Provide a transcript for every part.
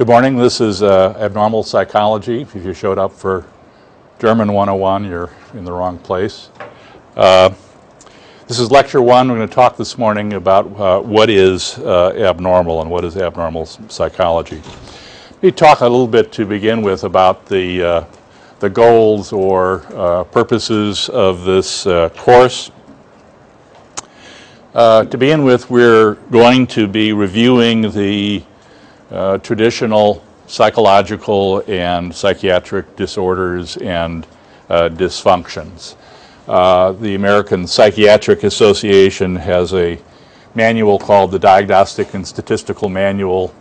Good morning. This is uh, Abnormal Psychology. If you showed up for German 101, you're in the wrong place. Uh, this is lecture one. We're going to talk this morning about uh, what is uh, abnormal and what is abnormal psychology. Let me talk a little bit to begin with about the, uh, the goals or uh, purposes of this course. Uh, to begin with, we're going to be reviewing the uh, traditional psychological and psychiatric disorders and uh, dysfunctions. Uh, the American Psychiatric Association has a manual called the Diagnostic and Statistical Manual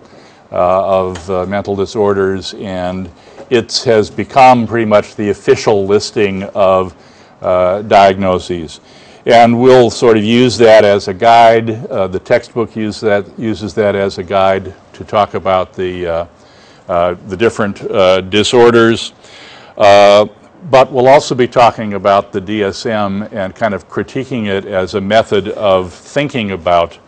uh, of uh, Mental Disorders, and it has become pretty much the official listing of diagnoses. And we'll sort of use that as a guide. Uh, the textbook use that, uses that as a guide to talk about the, uh, uh, the different uh, disorders. But we'll also be talking about the DSM and kind of critiquing it as a method of thinking about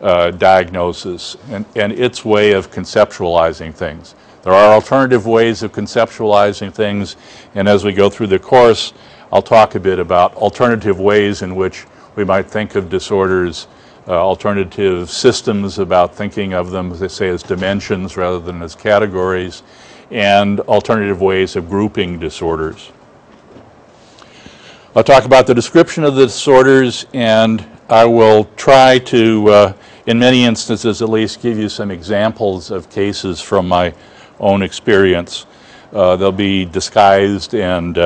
diagnosis and, and its way of conceptualizing things. There are alternative ways of conceptualizing things, and as we go through the course, I'll talk a bit about alternative ways in which we might think of disorders, uh, alternative systems about thinking of them, as they say, as dimensions rather than as categories, and alternative ways of grouping disorders. I'll talk about the description of the disorders, and I will try to, uh, in many instances at least, give you some examples of cases from my own experience. Uh, they'll be disguised and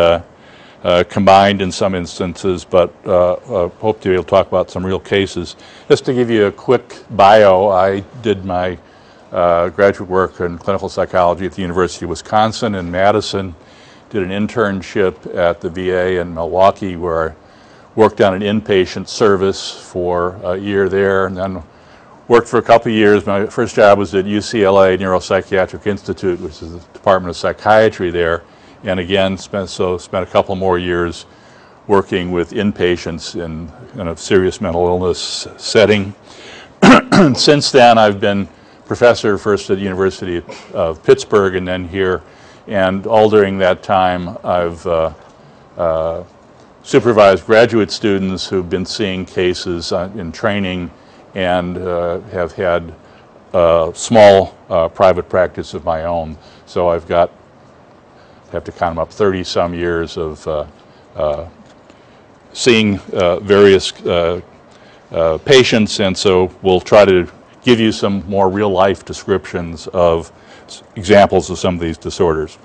uh, combined in some instances, but uh, uh, hope to be able to talk about some real cases. Just to give you a quick bio, I did my uh, graduate work in clinical psychology at the University of Wisconsin in Madison, did an internship at the VA in Milwaukee where I worked on an inpatient service for a year there and then worked for a couple years. My first job was at UCLA Neuropsychiatric Institute, which is the Department of Psychiatry there and again spent so spent a couple more years working with inpatients in, in a serious mental illness setting. Since then, I've been professor first at the University of Pittsburgh and then here, and all during that time, I've uh, uh, supervised graduate students who've been seeing cases uh, in training and uh, have had a small uh, private practice of my own. So I've got have to count them up, 30 some years of uh, uh, seeing uh, various patients, and so we'll try to give you some more real life descriptions of examples of some of these disorders.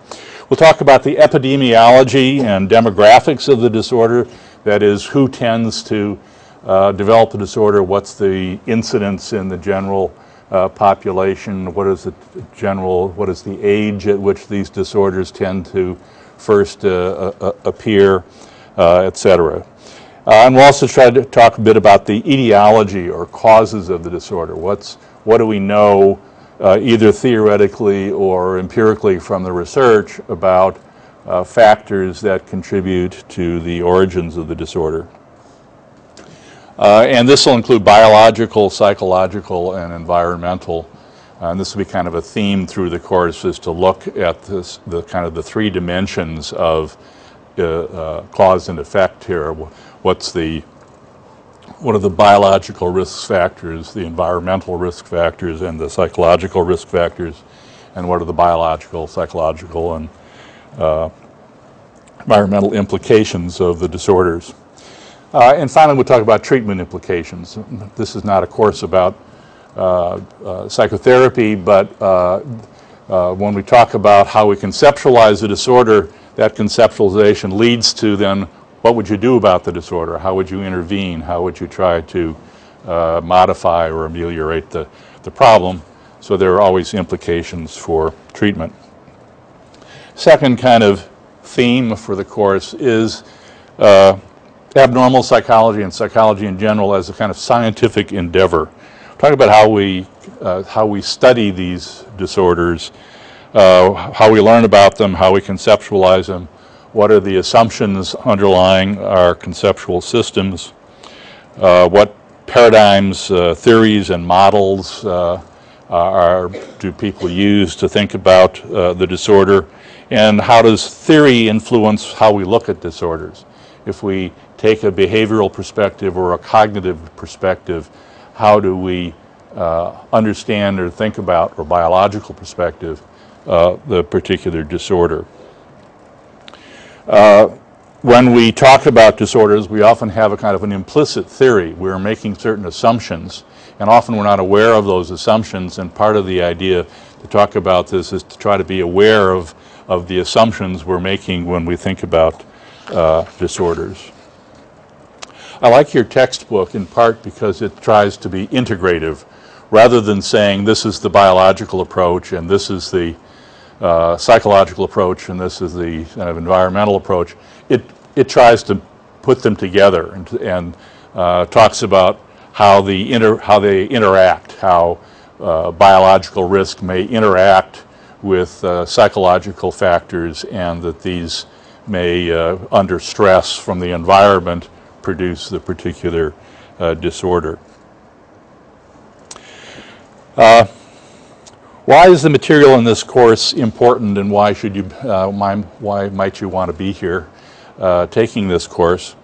We'll talk about the epidemiology and demographics of the disorder, that is, who tends to uh, develop the disorder, what's the incidence in the general uh, population, what is the general, what is the age at which these disorders tend to first uh, uh, appear, uh, et cetera. Uh, and we'll also try to talk a bit about the etiology or causes of the disorder. What's, what do we know uh, either theoretically or empirically from the research about factors that contribute to the origins of the disorder. Uh, and this will include biological, psychological, and environmental. Uh, and this will be kind of a theme through the course is to look at this, the kind of the three dimensions of uh, uh cause and effect here. What's the, what are the biological risk factors, the environmental risk factors, and the psychological risk factors, and what are the biological, psychological, and uh, environmental implications of the disorders. Uh, and finally, we'll talk about treatment implications. This is not a course about uh, uh, psychotherapy, but uh, uh, when we talk about how we conceptualize a disorder, that conceptualization leads to then what would you do about the disorder? How would you intervene? How would you try to uh, modify or ameliorate the, the problem? So there are always implications for treatment. Second kind of theme for the course is abnormal psychology and psychology in general as a kind of scientific endeavor. Talk about how we, uh, how we study these disorders, uh, how we learn about them, how we conceptualize them, what are the assumptions underlying our conceptual systems, uh, what paradigms, uh, theories, and models uh, are, do people use to think about uh, the disorder? And how does theory influence how we look at disorders? If we take a behavioral perspective or a cognitive perspective, how do we uh, understand or think about, or biological perspective, uh, the particular disorder? Uh, when we talk about disorders, we often have a kind of an implicit theory. We're making certain assumptions, and often we're not aware of those assumptions, and part of the idea to talk about this is to try to be aware of, of the assumptions we're making when we think about uh, disorders. I like your textbook in part because it tries to be integrative rather than saying this is the biological approach and this is the uh, psychological approach and this is the kind of environmental approach. It, it tries to put them together and, and uh, talks about how, the inter, how they interact, how uh, biological risk may interact with uh, psychological factors and that these may, uh, under stress from the environment, produce the particular uh, disorder. Uh, why is the material in this course important and why should you, uh, why, might you want to be here uh, taking this course?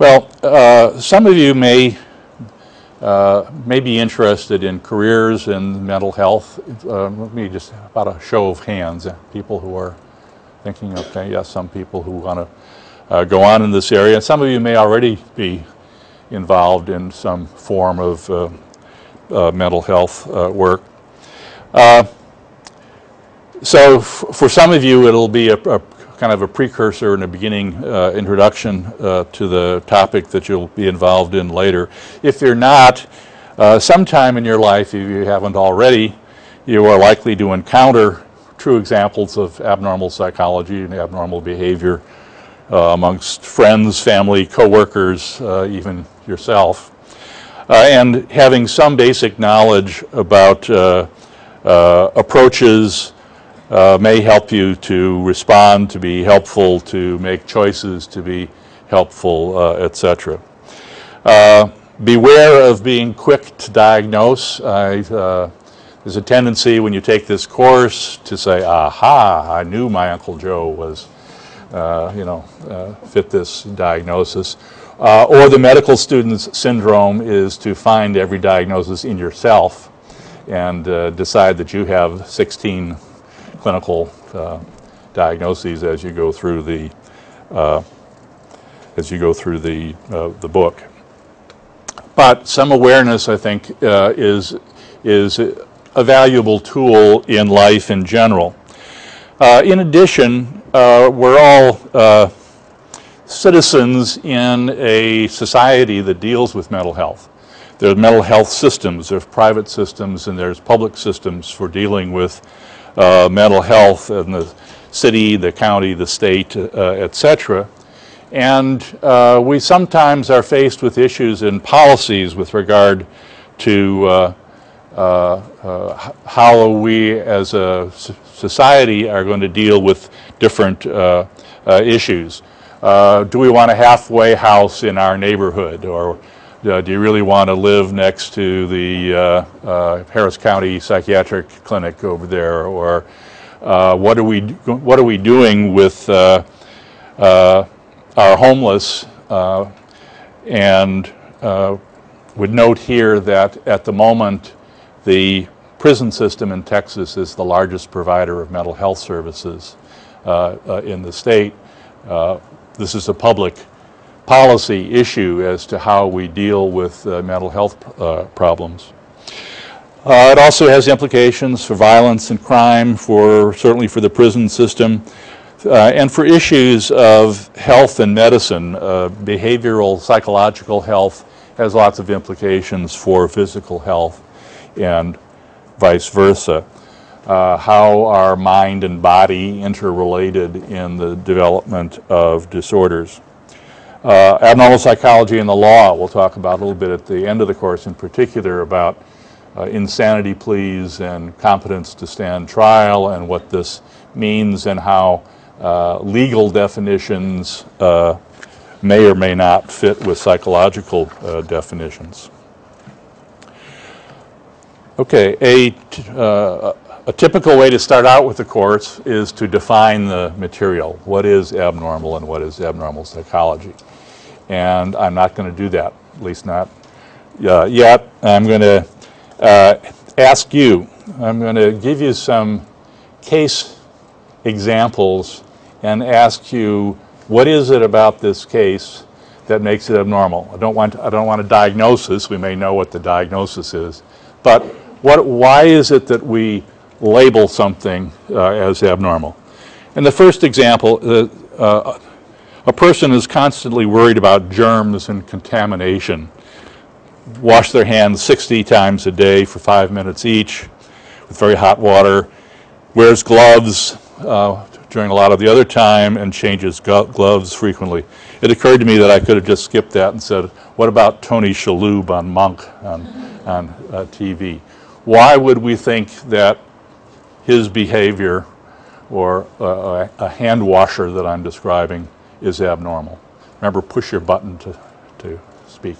Well, uh, some of you may, uh, may be interested in careers in mental health. Let me just, about a show of hands, people who are thinking, okay, yes, some people who want to go on in this area. And some of you may already be involved in some form of uh, mental health uh, work. Uh, so for some of you, it'll be a, a, kind of a precursor and a beginning uh, introduction uh, to the topic that you'll be involved in later. If you're not, uh, sometime in your life, if you haven't already, you are likely to encounter true examples of abnormal psychology and abnormal behavior amongst friends, family, coworkers, even yourself. Uh, and having some basic knowledge about uh, uh, approaches may help you to respond, to be helpful, to make choices, to be helpful, etc. beware of being quick to diagnose. I, there's a tendency when you take this course to say, aha, I knew my Uncle Joe was, uh, you know, uh, fit this diagnosis. Uh, or the medical student's syndrome is to find every diagnosis in yourself and uh, decide that you have 16 clinical uh, diagnoses as you go through the as you go through the the book. But some awareness, I think, is is a valuable tool in life in general. in addition, we're all citizens in a society that deals with mental health. There's mental health systems, there's private systems, and there's public systems for dealing with uh, mental health in the city, the county, the state, uh, etc. And uh, we sometimes are faced with issues in policies with regard to uh, uh, uh, how we as a society are going to deal with different issues. Uh, do we want a halfway house in our neighborhood or uh, do you really want to live next to the uh, uh Harris County Psychiatric Clinic over there or uh, what are we what are we doing with uh, our homeless and would note here that at the moment the prison system in Texas is the largest provider of mental health services in the state this is a public policy issue as to how we deal with uh, mental health uh, problems. Uh, it also has implications for violence and crime, for certainly for the prison system, uh, and for issues of health and medicine. Uh, behavioral, psychological health has lots of implications for physical health and vice versa uh, how are mind and body interrelated in the development of disorders. Uh, abnormal psychology and the law, we'll talk about a little bit at the end of the course in particular about uh, insanity pleas and competence to stand trial and what this means and how uh, legal definitions uh, may or may not fit with psychological uh, definitions. Okay, a, t- uh, a typical way to start out with the course is to define the material. What is abnormal and what is abnormal psychology? And I'm not going to do that, at least not uh, yet. I'm going to uh, ask you, I'm going to give you some case examples and ask you, what is it about this case that makes it abnormal? I don't want, I don't want a diagnosis. We may know what the diagnosis is. But what, why is it that we label something uh, as abnormal? And the first example, uh, a person is constantly worried about germs and contamination. Wash their hands 60 times a day for five minutes each with very hot water, wears gloves uh, during a lot of the other time, and changes gloves frequently. It occurred to me that I could have just skipped that and said, what about Tony Shalhoub on Monk on, on uh, TV? Why would we think that his behavior or a hand washer that I'm describing is abnormal? Remember, push your button to, to speak.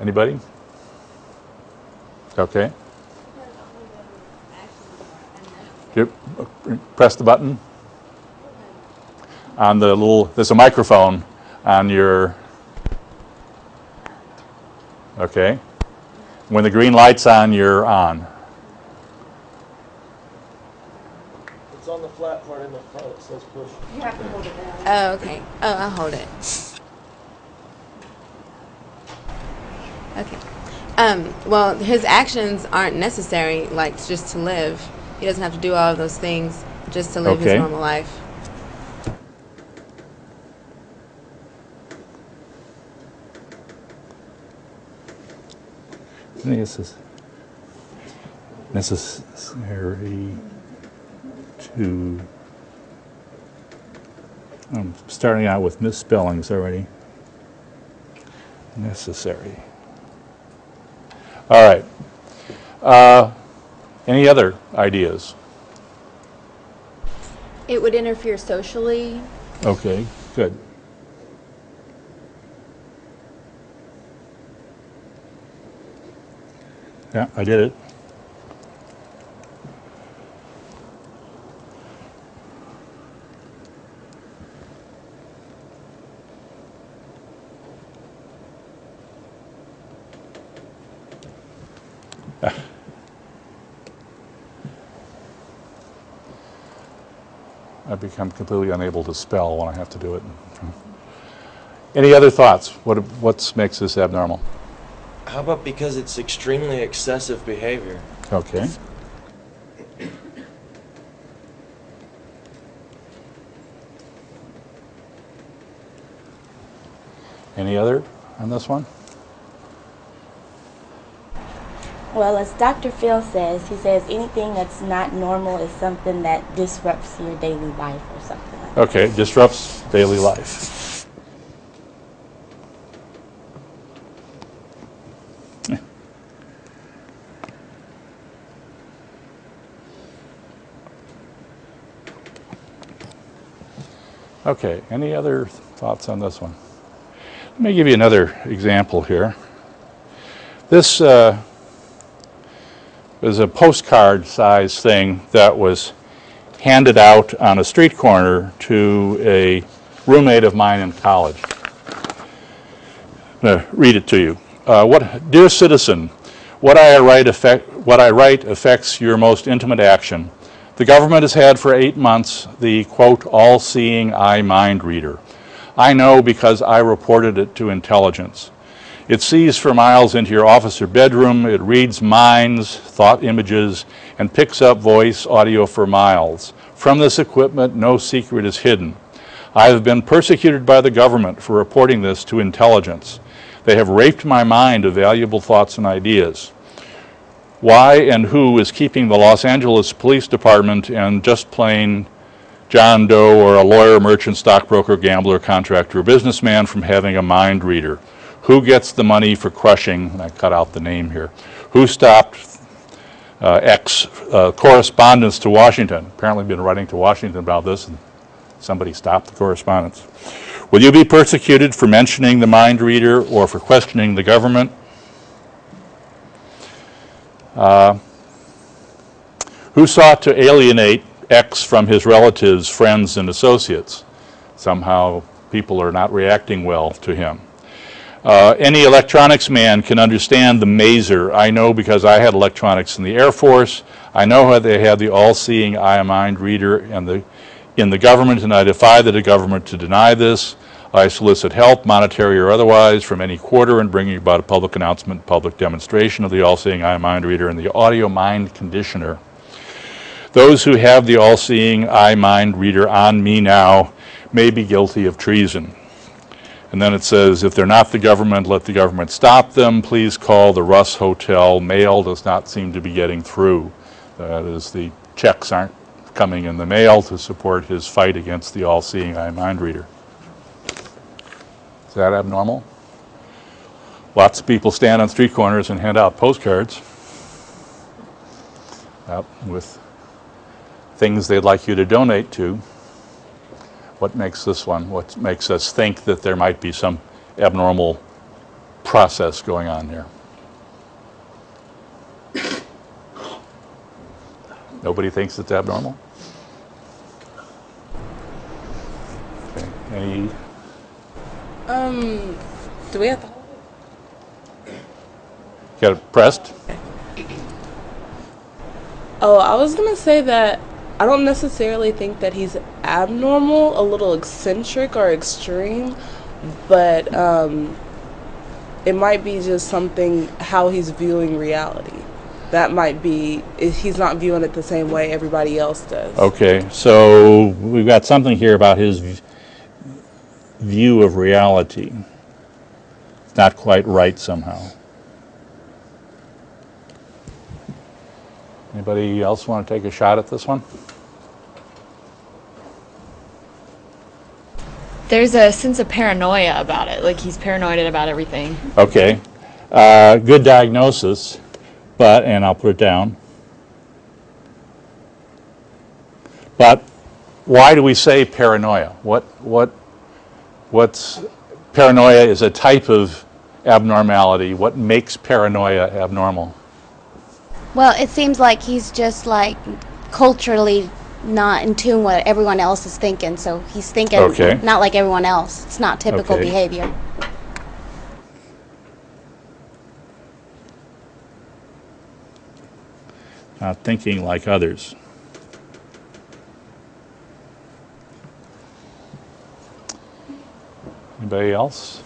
Anybody? Okay. Press the button on the little, there's a microphone on your, okay. When the green light's on, you're on. On the flat part in the front. It says push. Oh, okay. Oh, I'll hold it. Okay. Um, well, his actions aren't necessary, like just to live. He doesn't have to do all of those things just to live Okay. his normal life. I think this is necessary to, I'm starting out with misspellings already. Necessary. All right. Uh, Any other ideas? It would interfere socially. Okay, good. Yeah, I did it. Become completely unable to spell when I have to do it. Any other thoughts? What what makes this abnormal? How about because it's extremely excessive behavior? Okay. Any other on this one? Well, as Dr. Phil says, he says anything that's not normal is something that disrupts your daily life or something like that. Okay, disrupts daily life. Okay, any other thoughts on this one? Let me give you another example here. This uh, is a postcard size thing that was handed out on a street corner to a roommate of mine in college. I'm going to read it to you. Uh, what, dear citizen, what I write affect, what I write affects your most intimate action. The government has had for eight months the quote all-seeing eye mind reader. I know because I reported it to intelligence. It sees for miles into your office or bedroom. It reads minds, thought images, and picks up voice audio for miles. From this equipment, no secret is hidden. I have been persecuted by the government for reporting this to intelligence. They have raped my mind of valuable thoughts and ideas. Why and who is keeping the Los Angeles Police Department and just plain John Doe or a lawyer, merchant, stockbroker, gambler, contractor, or businessman from having a mind reader? Who gets the money for crushing, I cut out the name here, who stopped uh, X uh, correspondence to Washington? Apparently been writing to Washington about this, and somebody stopped the correspondence. Will you be persecuted for mentioning the mind reader or for questioning the government? Uh, Who sought to alienate X from his relatives, friends, and associates? Somehow, people are not reacting well to him. Uh, Any electronics man can understand the maser. I know because I had electronics in the Air Force. I know how they had the all-seeing eye mind reader and the, in the government, and I defy the government to deny this. I solicit help, monetary or otherwise, from any quarter in bringing about a public announcement, public demonstration of the all-seeing eye mind reader and the audio mind conditioner. Those who have the all-seeing eye mind reader on me now may be guilty of treason. And then it says, if they're not the government, let the government stop them. Please call the Russ Hotel. Mail does not seem to be getting through. That is, the checks aren't coming in the mail to support his fight against the all-seeing eye mind reader. Is that abnormal? Lots of people stand on street corners and hand out postcards uh, with things they'd like you to donate to. What makes this one, what makes us think that there might be some abnormal process going on here? Nobody thinks it's abnormal? Okay, Any, Um, do we have to? got it pressed? Oh, I was gonna say that I don't necessarily think that he's abnormal, a little eccentric or extreme, but um, it might be just something how he's viewing reality. That might be he's not viewing it the same way everybody else does. Okay, so we've got something here about his view of reality. It's not quite right somehow. Anybody else want to take a shot at this one? There's a sense of paranoia about it. Like he's paranoid about everything. Okay, uh, good diagnosis, but, and I'll put it down. But why do we say paranoia? What, what, what's, paranoia is a type of abnormality. What makes paranoia abnormal? Well, it seems like he's just like culturally not in tune with what everyone else is thinking. So he's thinking Okay. not like everyone else. It's not typical Okay. behavior. Not thinking like others. Anybody else?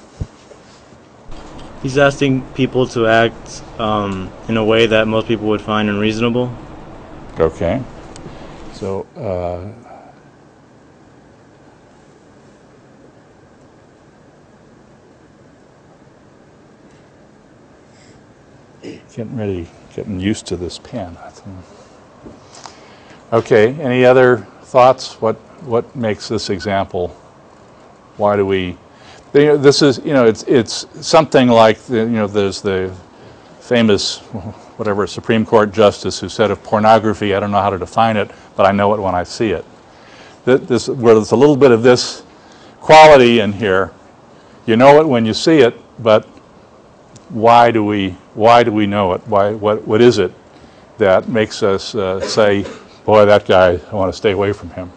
He's asking people to act um, in a way that most people would find unreasonable. Okay. So, uh, getting ready, getting used to this pen. Okay, any other thoughts? What, what makes this example? Why do we, this is, you know, it's, it's something like, the, you know, there's the famous, whatever, Supreme Court justice who said of pornography, I don't know how to define it, but I know it when I see it. Th- This, where there's a little bit of this quality in here, you know it when you see it, but why do we, why do we know it? Why, what, what is it that makes us uh, say, boy, that guy, I want to stay away from him?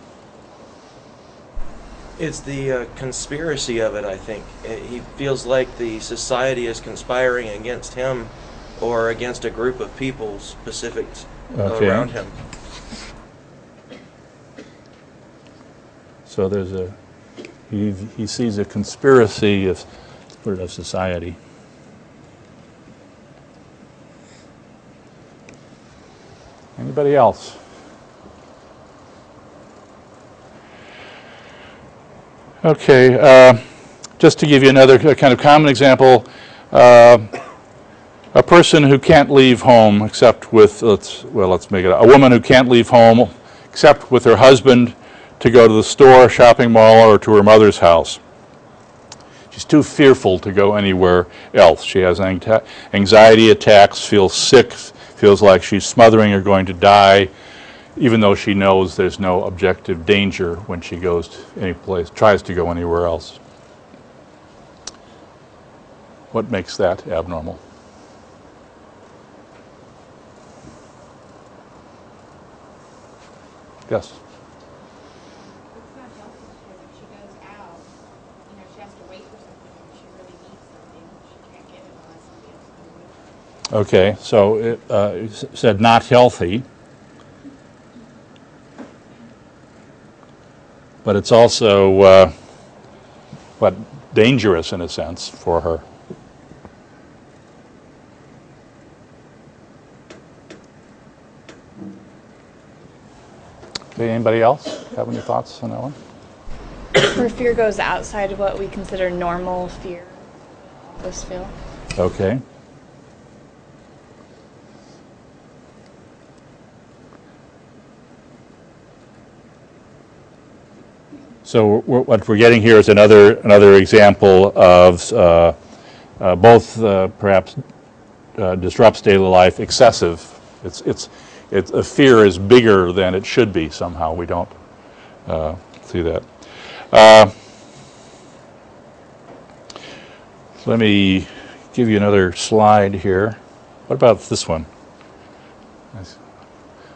It's the uh, conspiracy of it, I think. He feels like the society is conspiring against him or against a group of people specific Okay. around him. So there's a, he, he sees a conspiracy of, of society. Anybody else? Okay, uh, just to give you another kind of common example, uh, a person who can't leave home except with, let's, well, let's make it, a woman who can't leave home except with her husband to go to the store, shopping mall, or to her mother's house. She's too fearful to go anywhere else. She has anxi- anxiety attacks, feels sick, feels like she's smothering or going to die, even though she knows there's no objective danger when she goes to any place, tries to go anywhere else. What makes that abnormal? Yes. It's not healthy because if she goes out, you know, she has to wait for something, if she really needs something, she can't get it unless somebody else comes with her. Okay, so it uh, said not healthy. But it's also, uh, what, dangerous in a sense for her. Anybody else have any thoughts on that one? Her fear goes outside of what we consider normal fear. Those feel. Okay. So we're- what we're getting here is another, another example of uh, uh, both uh, perhaps uh, disrupts daily life, excessive. It's, it's, it's, a fear is bigger than it should be somehow. We don't uh, see that. Uh, Let me give you another slide here. What about this one? It's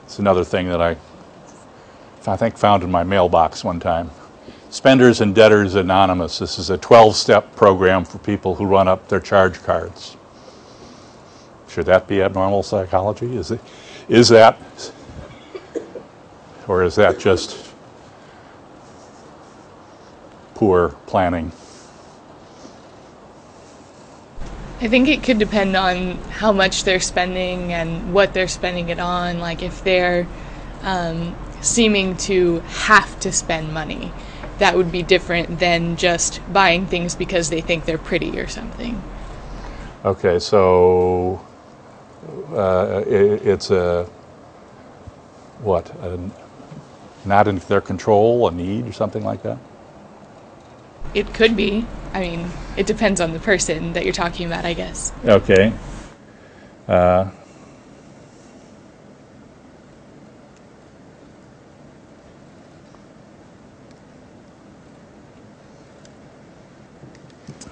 it's another thing that I, I think found in my mailbox one time. Spenders and Debtors Anonymous. This is a 12-step program for people who run up their charge cards. Should that be abnormal psychology? Is it, is that, or is that just poor planning? I think it could depend on how much they're spending and what they're spending it on. Like if they're um, seeming to have to spend money, that would be different than just buying things because they think they're pretty or something. Okay, so uh, i it's a, what, a, not in their control, a need or something like that? It could be. I mean, it depends on the person that you're talking about, I guess. Okay. Uh,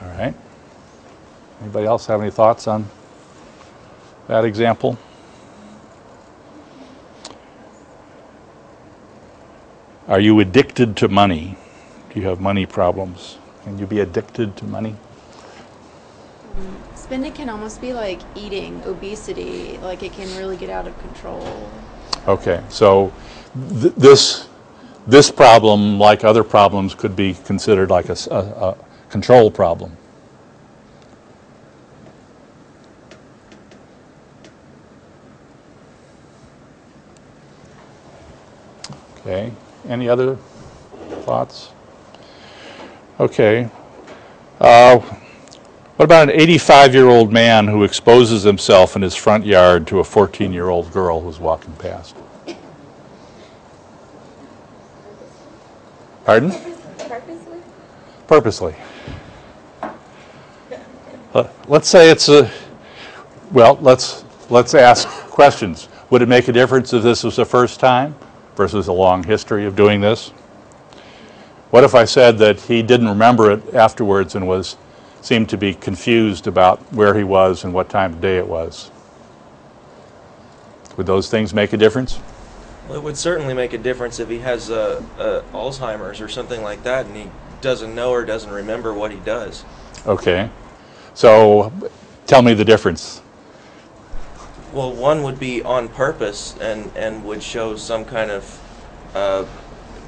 All right. Anybody else have any thoughts on that example? Are you addicted to money? Do you have money problems? Can you be addicted to money? Spending can almost be like eating, obesity. Like it can really get out of control. Okay, so th- this, this problem, like other problems, could be considered like a control problem. Okay, any other thoughts? Okay. Uh, what about an 85-year-old man who exposes himself in his front yard to a 14-year-old girl who's walking past? Pardon? Purposely? Purposely. Uh, Let's say it's a, well, let's, let's ask questions. Would it make a difference if this was the first time versus a long history of doing this? What if I said that he didn't remember it afterwards and was, seemed to be confused about where he was and what time of day it was? Would those things make a difference? Well, it would certainly make a difference if he has uh, uh, Alzheimer's or something like that, and he doesn't know or doesn't remember what he does. Okay. So tell me the difference. Well, one would be on purpose and, and would show some kind of uh,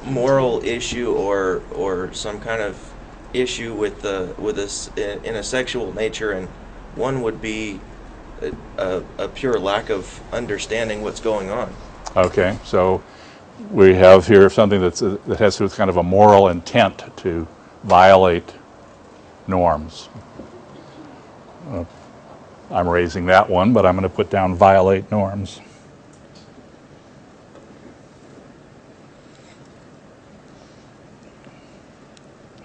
moral issue or or some kind of issue with the with this in, a sexual nature, and one would be a, a, a pure lack of understanding what's going on. Okay, so we have here something that's, uh, that has to do with kind of a moral intent to violate norms. Uh, I'm raising that one, but I'm going to put down violate norms.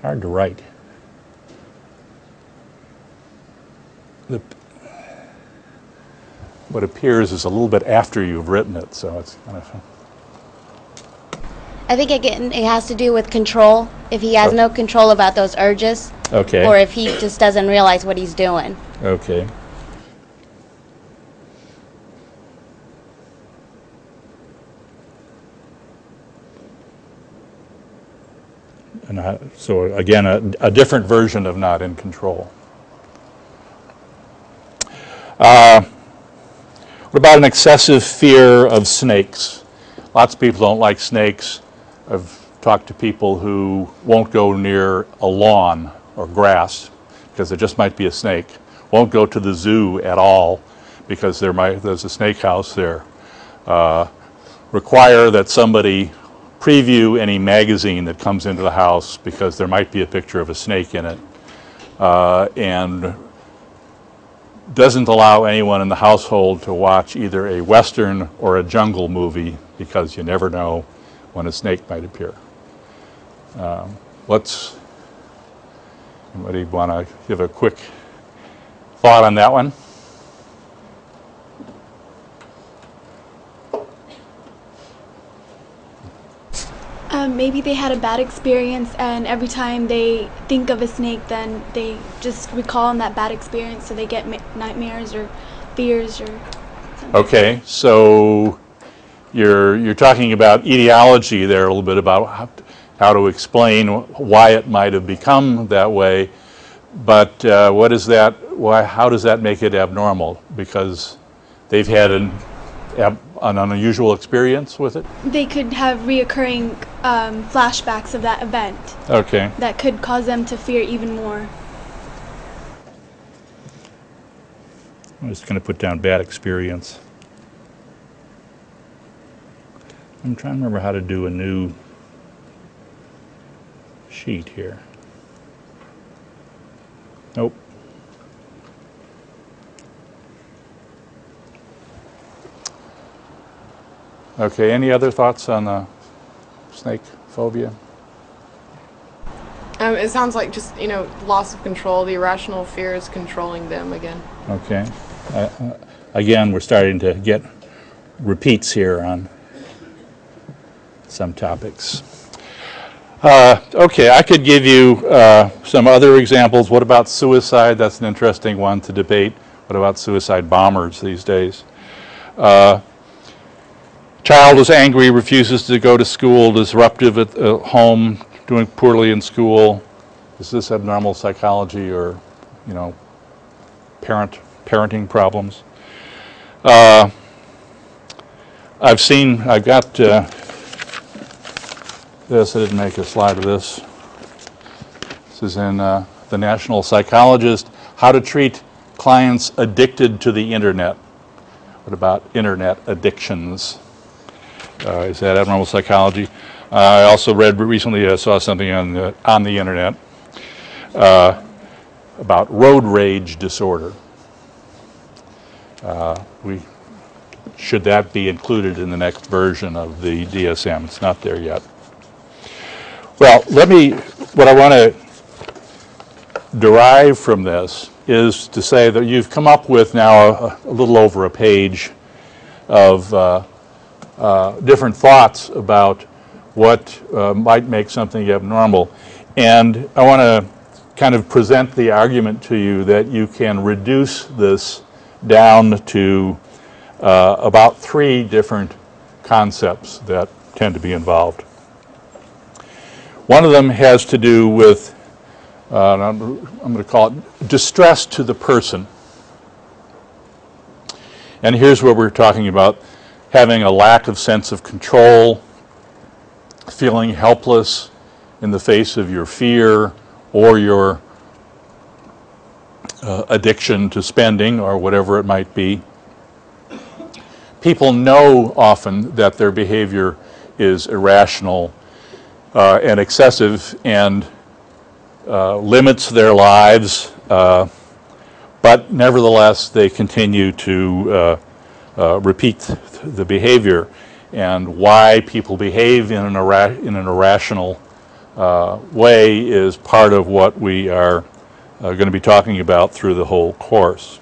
Hard to write. The, what appears is a little bit after you've written it, so it's kind of. I think again it has to do with control. If he has Okay. no control about those urges, Okay. or if he just doesn't realize what he's doing. Okay. So again, a, a different version of not in control. Uh, what about an excessive fear of snakes? Lots of people don't like snakes. I've talked to people who won't go near a lawn or grass because there just might be a snake. Won't go to the zoo at all because there might, there's a snake house there. Uh, require that somebody preview any magazine that comes into the house because there might be a picture of a snake in it. Uh, and doesn't allow anyone in the household to watch either a Western or a jungle movie because you never know when a snake might appear. Um, Let's, anybody want to give a quick thought on that one? Um, maybe they had a bad experience, and every time they think of a snake, then they just recall on that bad experience, so they get ma- nightmares or fears or. Okay, so you're, you're talking about etiology there a little bit about how, how to explain why it might have become that way. But uh, what is that, why, how does that make it abnormal? Because they've had an, ab, an unusual experience with it? They could have reoccurring um, flashbacks of that event Okay. that could cause them to fear even more. I'm just going to put down bad experience. I'm trying to remember how to do a new sheet here. Nope. Okay, any other thoughts on the snake phobia? Um, it sounds like just, you know, loss of control, the irrational fear is controlling them again. Okay. Uh, uh, Again, we're starting to get repeats here on some topics. Uh, Okay, I could give you uh, some other examples. What about suicide? That's an interesting one to debate. What about suicide bombers these days? Child is angry, refuses to go to school, disruptive at uh, home, doing poorly in school. Is this abnormal psychology or, you know, parent, parenting problems? Uh, I've seen, I've got uh, this, I didn't make a slide of this. This is in uh, The National Psychologist, How to Treat Clients Addicted to the Internet. What about internet addictions? Uh, Is that abnormal psychology? Uh, I also read recently, I saw something on the, on the internet uh, about road rage disorder. Uh, We, should that be included in the next version of the DSM? It's not there yet. Well, let me, what I want to derive from this is to say that you've come up with now a, a little over a page of uh, uh, different thoughts about what uh, might make something abnormal. And I want to kind of present the argument to you that you can reduce this down to uh, about three different concepts that tend to be involved. One of them has to do with, uh, I'm, I'm going to call it distress to the person. And here's what we're talking about having a lack of sense of control, feeling helpless in the face of your fear or your uh, addiction to spending or whatever it might be. People know often that their behavior is irrational uh, and excessive and uh, limits their lives, uh, but nevertheless they continue to uh, repeat the behavior. And why people behave in an, in an irrational uh, way is part of what we are uh, going to be talking about through the whole course.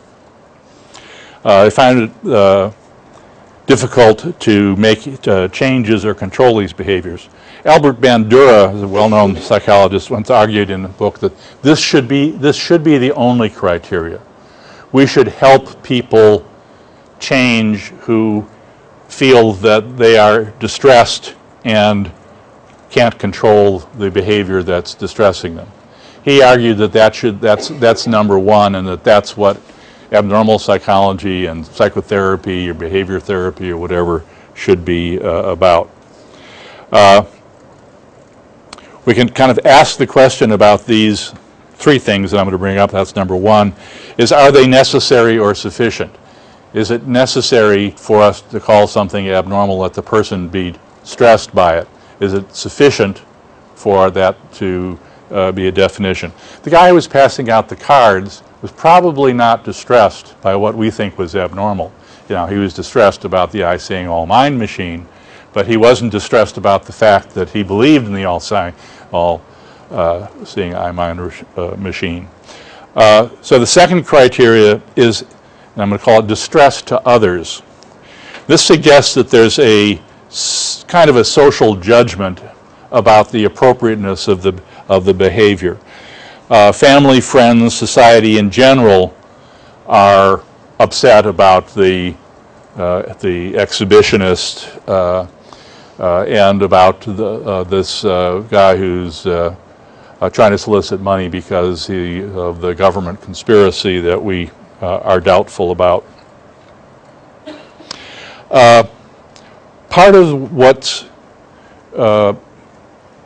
Uh, I find it uh, difficult to make uh, changes or control these behaviors. Albert Bandura, a well-known psychologist, once argued in a book that this should be this should be the only criteria. We should help people change who feel that they are distressed and can't control the behavior that's distressing them. He argued that that should, that's, that's number one and that that's what abnormal psychology and psychotherapy or behavior therapy or whatever should be uh, about. Uh, we can kind of ask the question about these three things that I'm going to bring up. That's number one, is are they necessary or sufficient? Is it necessary for us to call something abnormal, let the person be stressed by it? Is it sufficient for that to uh, be a definition? The guy who was passing out the cards was probably not distressed by what we think was abnormal. You know, he was distressed about the eye seeing all mind machine, but he wasn't distressed about the fact that he believed in the all seeing, all uh, seeing eye mind uh, machine. Uh, so the second criteria is, and I'm going to call it distress to others. This suggests that there's a kind of a social judgment about the appropriateness of the of the behavior. Uh, family, friends, society in general are upset about the uh, the exhibitionist uh, uh and about the, uh, this uh, guy who's trying to solicit money because he, of the government conspiracy that we are doubtful about. part of what's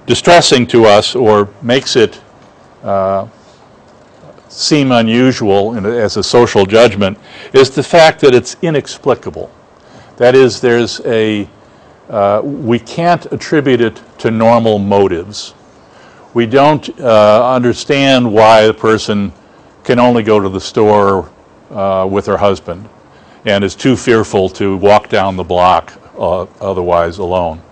distressing to us or makes it uh, seem unusual a, as a social judgment is the fact that it's inexplicable. That is, there's a, uh, we can't attribute it to normal motives. We don't uh, understand why the person can only go to the store uh, with her husband and is too fearful to walk down the block uh, otherwise alone.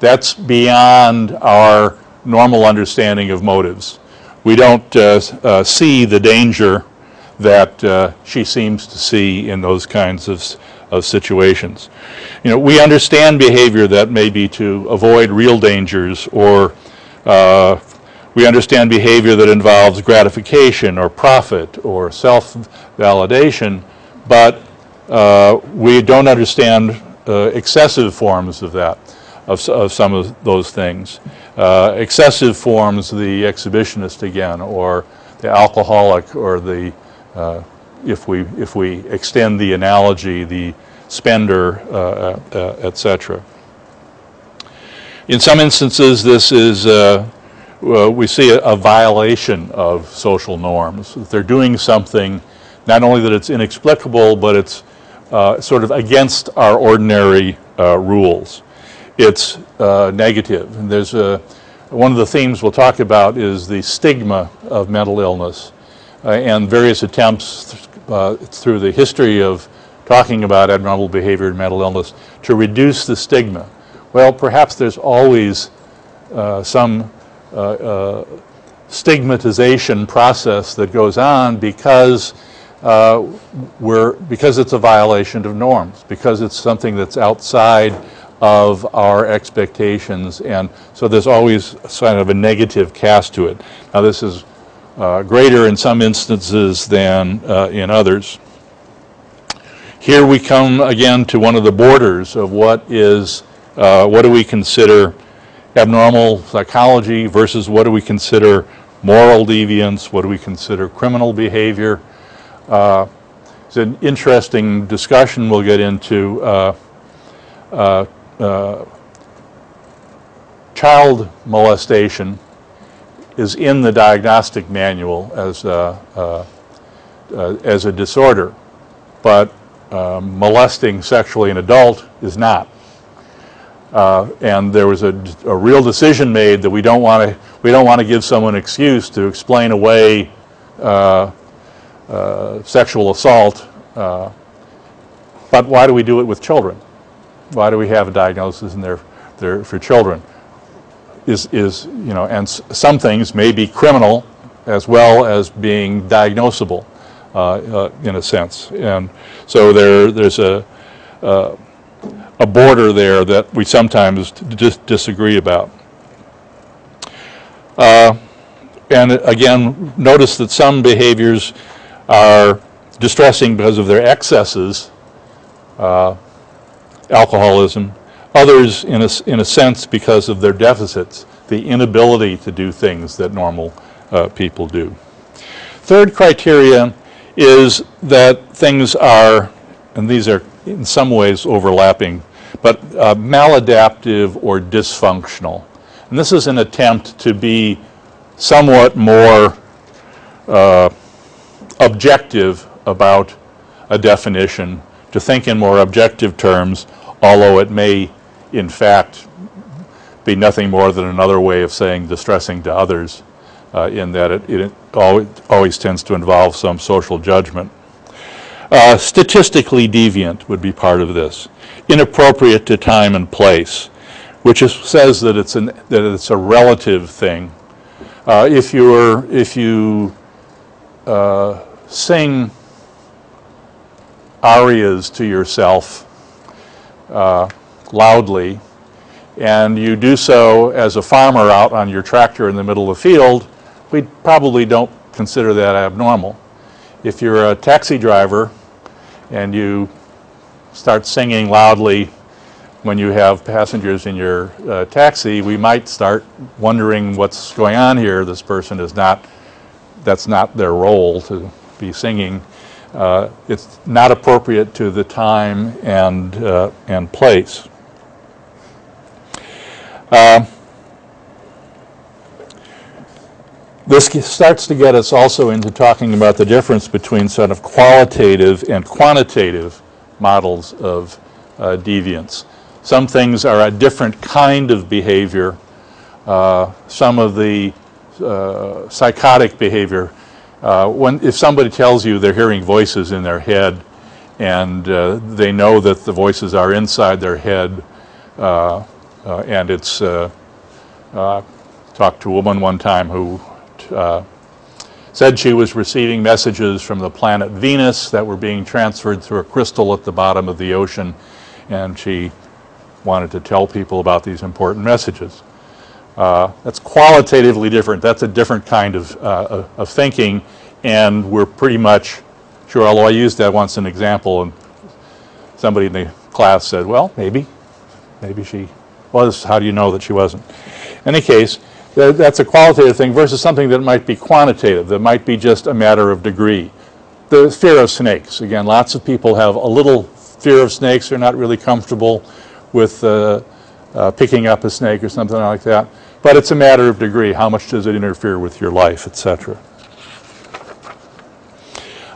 That's beyond our normal understanding of motives. We don't uh, uh, see the danger that uh, she seems to see in those kinds of, of situations. You know, we understand behavior that may be to avoid real dangers or uh, we understand behavior that involves gratification or profit or self-validation, but uh, we don't understand uh, excessive forms of that of, of some of those things. Uh, excessive forms, the exhibitionist again, or the alcoholic, or the, uh, if, we, if we extend the analogy, the spender, uh, uh etc. In some instances, this is, uh, we see a, a, violation of social norms. They're doing something, not only that it's inexplicable, but it's uh, sort of against our ordinary rules it's uh, negative. And there's a, one of the themes we'll talk about is the stigma of mental illness uh, and various attempts th uh, through the history of talking about abnormal behavior and mental illness to reduce the stigma. Well, perhaps there's always uh, some uh, uh, stigmatization process that goes on because we're, because it's a violation of norms, because it's something that's outside of our expectations. And so there's always a kind of a negative cast to it. Now this is uh, greater in some instances than uh, in others. Here we come again to one of the borders of what is, uh, what do we consider abnormal psychology versus what do we consider moral deviance, what do we consider criminal behavior. Uh, it's an interesting discussion we'll get into uh, uh, uh, child molestation is in the diagnostic manual as a, uh, uh, as a disorder, but um, molesting sexually an adult is not. Uh, and there was a, a, real decision made that we don't want to we don't want to give someone an excuse to explain away uh, uh, sexual assault. but why do we do it with children? why do we have a diagnosis in there, there for children? Is, is, you know, and some things may be criminal as well as being diagnosable uh, uh, in a sense. And so there, there's a, uh, a border there that we sometimes dis disagree about. Uh, and again, notice that some behaviors are distressing because of their excesses. Uh, alcoholism, others in a, in a sense because of their deficits. the inability to do things that normal uh, people do. Third criterion is that things are, and these are in some ways overlapping, but uh, maladaptive or dysfunctional. And this is an attempt to be somewhat more uh, objective about a definition, to think in more objective terms, although it may, in fact, be nothing more than another way of saying distressing to others, uh, in that it, it always, always tends to involve some social judgment. Uh, statistically deviant would be part of this. Inappropriate to time and place, which is, says that it's, an, that it's a relative thing. Uh, if, you're, if you uh, sing arias to yourself uh, loudly, and you do so as a farmer out on your tractor in the middle of the field, we probably don't consider that abnormal. If you're a taxi driver and you start singing loudly when you have passengers in your uh, taxi, we might start wondering what's going on here. This person is not, that's not their role to be singing. Uh, it's not appropriate to the time and, uh, and place. Uh, this starts to get us also into talking about the difference between sort of qualitative and quantitative models of uh, deviance. Some things are a different kind of behavior. Uh, some of the uh, psychotic behavior, uh, when, if somebody tells you they're hearing voices in their head and uh, they know that the voices are inside their head uh, and it's, talked to a woman one time who uh, said she was receiving messages from the planet Venus that were being transferred through a crystal at the bottom of the ocean, and she wanted to tell people about these important messages. Uh, that's qualitatively different. That's a different kind of, uh, of thinking, and we're pretty much sure, although I used that once an example, and somebody in the class said, well, maybe, maybe she was. How do you know that she wasn't? In any case, that's a qualitative thing versus something that might be quantitative, that might be just a matter of degree. The fear of snakes. Again, lots of people have a little fear of snakes. They're not really comfortable with uh, uh, picking up a snake or something like that. But it's a matter of degree. How much does it interfere with your life, etc.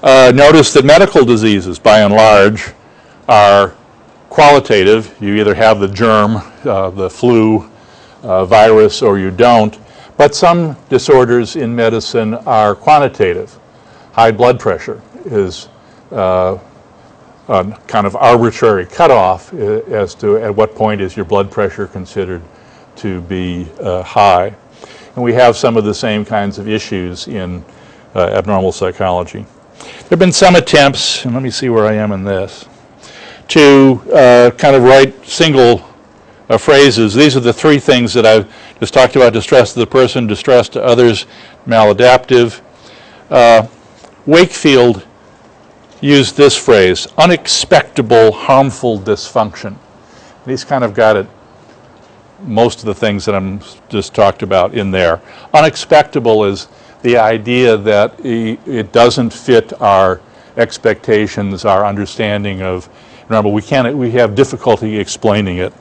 Uh, notice that medical diseases, by and large, are qualitative. You either have the germ, uh, the flu, uh, virus or you don't. But some disorders in medicine are quantitative. High blood pressure is uh, a kind of arbitrary cutoff uh, as to at what point is your blood pressure considered to be uh, high. And we have some of the same kinds of issues in uh, abnormal psychology. There have been some attempts, and let me see where I am in this, to uh, kind of write single uh, phrases. These are the three things that I've just talked about, distress to the person, distress to others, maladaptive. Uh, Wakefield used this phrase, unexpectable harmful dysfunction. He's kind of got it, most of the things that I'm just talked about in there. Unexpectable is the idea that it doesn't fit our expectations, our understanding of, remember we can't, we have difficulty explaining it.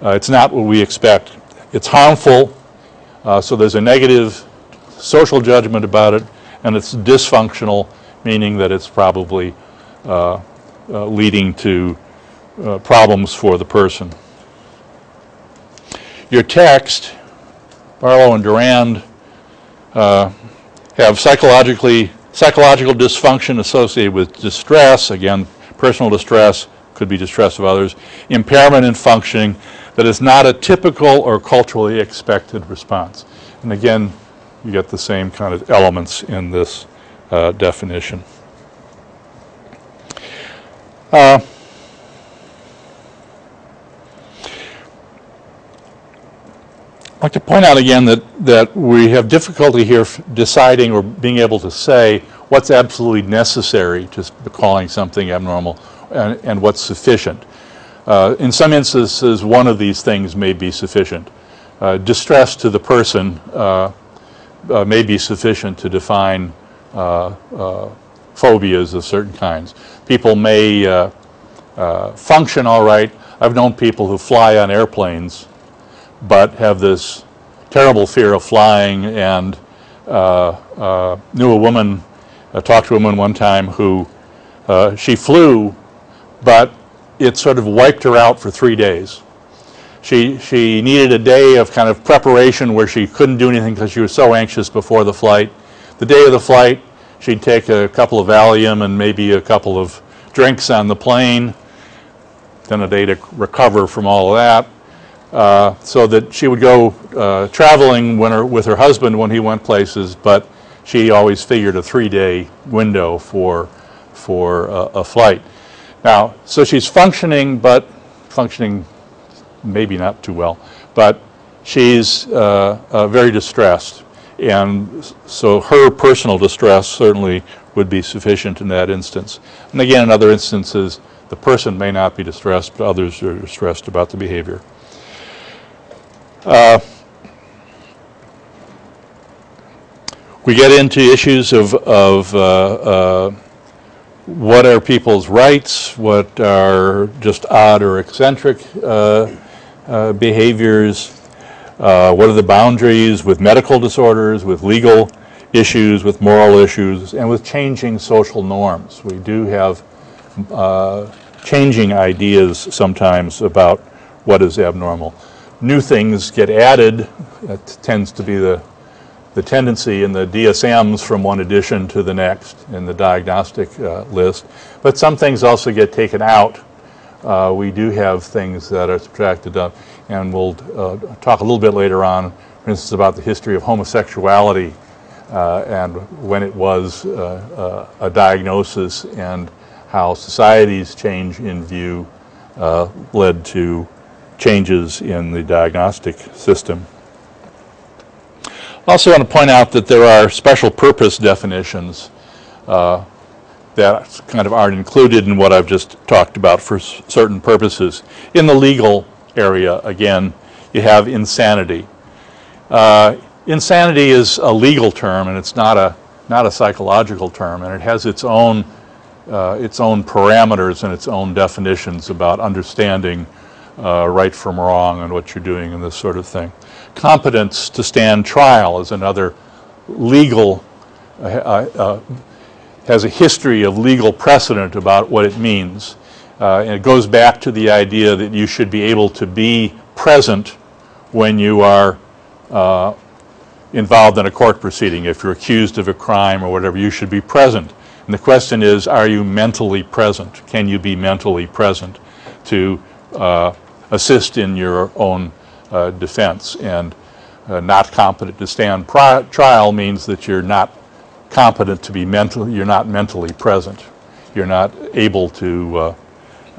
Uh, it's not what we expect. It's harmful, uh, so there's a negative social judgment about it, and it's dysfunctional, meaning that it's probably uh, uh leading to uh, problems for the person. Your text, Barlow and Durand uh, have psychologically psychological dysfunction associated with distress, again, personal distress, could be distress of others, impairment in functioning, that is not a typical or culturally expected response. And again, you get the same kind of elements in this uh, definition. Uh, I'd like to point out again that, that we have difficulty here deciding or being able to say what's absolutely necessary to calling something abnormal and, and what's sufficient. Uh, in some instances, one of these things may be sufficient. uh, distress to the person uh, uh, may be sufficient to define uh, uh, phobias of certain kinds. People may function all right. I've known people who fly on airplanes but have this terrible fear of flying and knew a woman, talked to a woman one time who she flew, but it sort of wiped her out for three days. She, she needed a day of kind of preparation where she couldn't do anything because she was so anxious before the flight. The day of the flight, she'd take a couple of Valium and maybe a couple of drinks on the plane, then a day to recover from all of that. Uh, so that she would go uh, traveling when her, with her husband when he went places, but she always figured a three-day window for, for uh, a flight. Now, so she's functioning, but functioning maybe not too well, but she's uh, uh, very distressed. And so her personal distress certainly would be sufficient in that instance. And again, in other instances, the person may not be distressed, but others are distressed about the behavior. Uh, We get into issues of, of uh, uh, what are people's rights, what are just odd or eccentric uh, uh, behaviors, uh, what are the boundaries with medical disorders, with legal issues, with moral issues, and with changing social norms. We do have uh, changing ideas sometimes about what is abnormal. New things get added, that tends to be the the tendency in the DSMs from one edition to the next in the diagnostic uh, list. But some things also get taken out. Uh, we do have things that are subtracted up, and we'll uh, talk a little bit later on, for instance, about the history of homosexuality uh, and when it was uh, uh, a diagnosis and how society's change in view led to changes in the diagnostic system. Also want to point out that there are special purpose definitions uh, that kind of aren't included in what I've just talked about for certain purposes. In the legal area, again, you have insanity. Uh, Insanity is a legal term, and it's not a, not a psychological term, and it has its own, uh, its own parameters and its own definitions about understanding uh, right from wrong and what you're doing and this sort of thing. Competence to stand trial is another legal, uh, uh, has a history of legal precedent about what it means. Uh, and it goes back to the idea that you should be able to be present when you are uh, involved in a court proceeding. If you're accused of a crime or whatever, you should be present. And the question is, are you mentally present? Can you be mentally present to uh, assist in your own uh, defense? And uh, not competent to stand trial means that you're not competent to be mentally, you're not mentally present. You're not able to uh,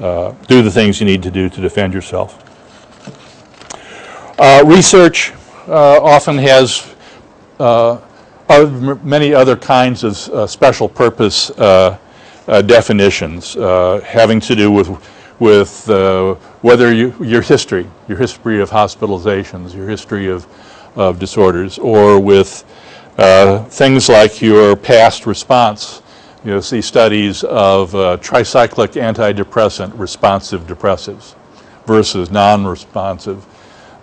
uh, do the things you need to do to defend yourself. Uh, Research uh, often has many other kinds of special purpose definitions having to do with, with uh, whether you, your history, your history of hospitalizations, your history of, of disorders, or with uh, things like your past response. You'll see studies of uh, tricyclic antidepressant responsive depressives versus non-responsive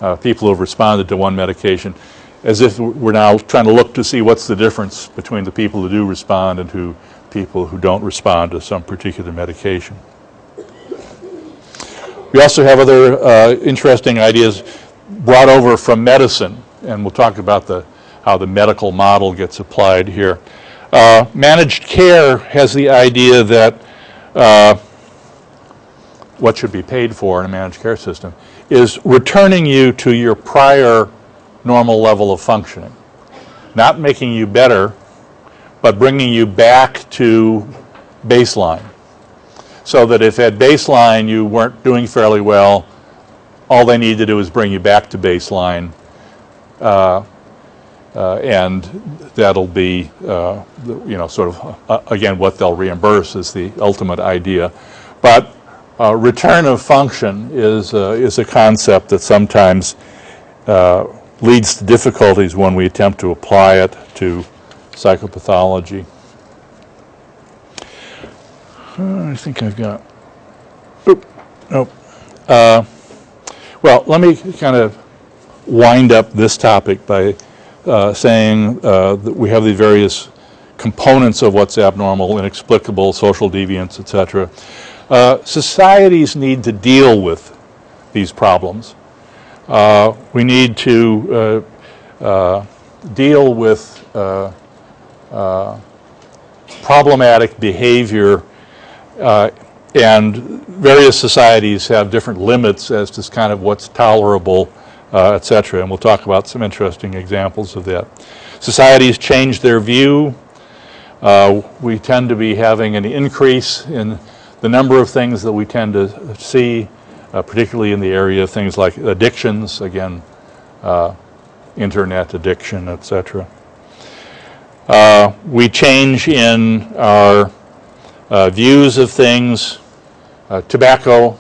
uh, people who have responded to one medication, as if we're now trying to look to see what's the difference between the people who do respond and who people who don't respond to some particular medication. We also have other uh, interesting ideas brought over from medicine, and we'll talk about the, how the medical model gets applied here. Uh, managed care has the idea that uh, what should be paid for in a managed care system is returning you to your prior normal level of functioning. Not making you better, but bringing you back to baseline. So that if at baseline you weren't doing fairly well, all they need to do is bring you back to baseline. Uh, uh, and that'll be, uh, you know, sort of, uh, again, what they'll reimburse is the ultimate idea. But uh, return of function is, uh, is a concept that sometimes leads to difficulties when we attempt to apply it to psychopathology. Uh, I think I've got, oop, nope. Uh, Well, let me kind of wind up this topic by uh, saying uh, that we have the various components of what's abnormal, inexplicable, social deviance, etc. Uh, Societies need to deal with these problems. Uh, We need to uh, uh, deal with uh, uh, problematic behavior uh, and various societies have different limits as to kind of what's tolerable, uh, et cetera, and we'll talk about some interesting examples of that. Societies change their view. Uh, We tend to be having an increase in the number of things that we tend to see, uh, particularly in the area of things like addictions, again, uh, internet addiction, et cetera. Uh, We change in our uh, views of things. Uh, Tobacco